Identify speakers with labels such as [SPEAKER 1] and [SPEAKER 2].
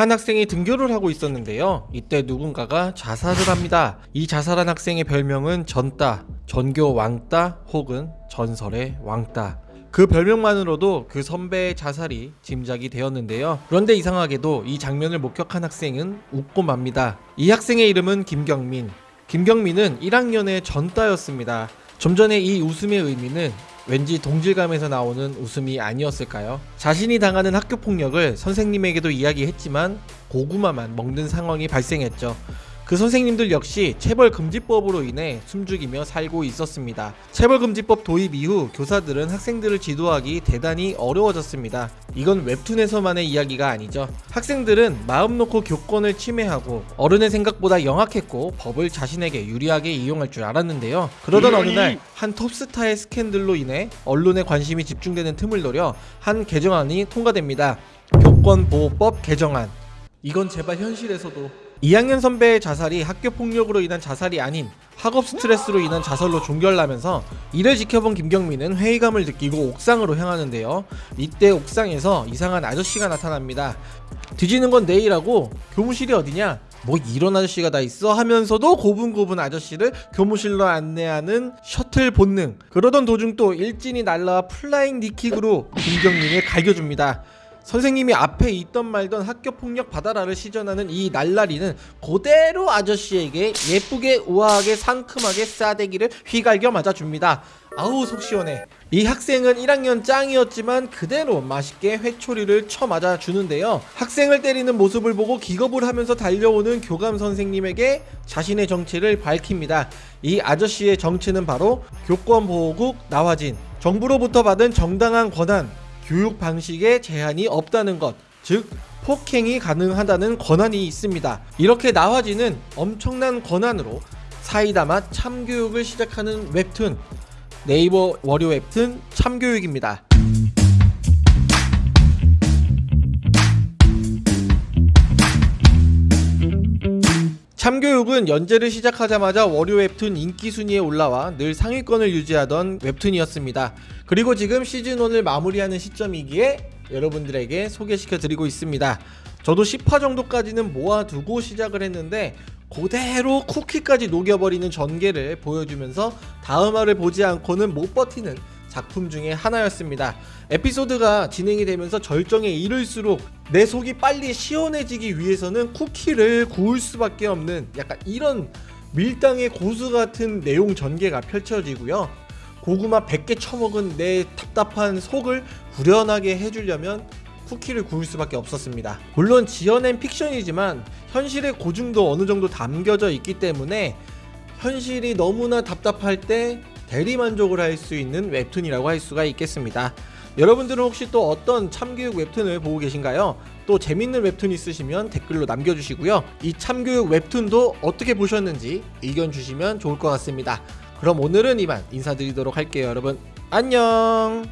[SPEAKER 1] 한 학생이 등교를 하고 있었는데요. 이때 누군가가 자살을 합니다. 이 자살한 학생의 별명은 전따, 전교 왕따 혹은 전설의 왕따. 그 별명만으로도 그 선배의 자살이 짐작이 되었는데요. 그런데 이상하게도 이 장면을 목격한 학생은 웃고 맙니다. 이 학생의 이름은 김경민. 김경민은 1학년의 전따였습니다. 좀 전에 이 웃음의 의미는 왠지 동질감에서 나오는 웃음이 아니었을까요? 자신이 당하는 학교 폭력을 선생님에게도 이야기했지만 고구마만 먹는 상황이 발생했죠. 그 선생님들 역시 체벌금지법으로 인해 숨죽이며 살고 있었습니다. 체벌금지법 도입 이후 교사들은 학생들을 지도하기 대단히 어려워졌습니다. 이건 웹툰에서만의 이야기가 아니죠. 학생들은 마음 놓고 교권을 침해하고 어른의 생각보다 영악했고 법을 자신에게 유리하게 이용할 줄 알았는데요. 그러던 어느 날 한 톱스타의 스캔들로 인해 언론의 관심이 집중되는 틈을 노려 한 개정안이 통과됩니다. 교권보호법 개정안. 이건 제발 현실에서도 2학년 선배의 자살이 학교 폭력으로 인한 자살이 아닌 학업 스트레스로 인한 자살로 종결나면서 이를 지켜본 김경민은 회의감을 느끼고 옥상으로 향하는데요. 이때 옥상에서 이상한 아저씨가 나타납니다. 뒤지는 건 내일하고 교무실이 어디냐? 뭐 이런 아저씨가 다 있어 하면서도 고분고분 아저씨를 교무실로 안내하는 셔틀 본능 그러던 도중 또 일진이 날라와 flying knee kick으로 김경민을 갈겨줍니다 선생님이 앞에 있던 말던 학교 폭력 받아라를 시전하는 이 날라리는 그대로 아저씨에게 예쁘게 우아하게 상큼하게 싸대기를 휘갈겨 맞아줍니다. 아우 속 시원해. 이 학생은 1학년 짱이었지만 그대로 맛있게 회초리를 쳐 맞아 주는데요. 학생을 때리는 모습을 보고 기겁을 하면서 달려오는 교감 선생님에게 자신의 정체를 밝힙니다. 이 아저씨의 정체는 바로 교권보호국 나화진. 정부로부터 받은 정당한 권한, 교육 방식에 제한이 없다는 것, 즉 폭행이 가능하다는 권한이 있습니다. 이렇게 나화지는 엄청난 권한으로 사이다 맛 참교육을 시작하는 웹툰 네이버 월요 웹툰 참교육입니다. 참교육은 연재를 시작하자마자 월요 웹툰 인기 순위에 올라와 늘 상위권을 유지하던 웹툰이었습니다. 그리고 지금 시즌 1을 마무리하는 시점이기에 여러분들에게 소개시켜 드리고 있습니다. 저도 10화 정도까지는 모아두고 시작을 했는데 그대로 쿠키까지 녹여버리는 전개를 보여주면서 다음화를 보지 않고는 못 버티는 작품 중에 하나였습니다. 에피소드가 진행이 되면서 절정에 이를수록 내 속이 빨리 시원해지기 위해서는 쿠키를 구울 수밖에 없는 약간 이런 밀당의 고수 같은 내용 전개가 펼쳐지고요. 고구마 100개 처먹은 내 답답한 속을 후련하게 해주려면 쿠키를 구울 수밖에 없었습니다. 물론 지어낸 픽션이지만 현실의 고증도 어느 정도 담겨져 있기 때문에 현실이 너무나 답답할 때 대리만족을 할 수 있는 웹툰이라고 할 수가 있겠습니다. 여러분들은 혹시 또 어떤 참교육 웹툰을 보고 계신가요? 또 재밌는 웹툰 있으시면 댓글로 남겨주시고요. 이 참교육 웹툰도 어떻게 보셨는지 의견 주시면 좋을 것 같습니다. 그럼 오늘은 이만 인사드리도록 할게요 여러분 안녕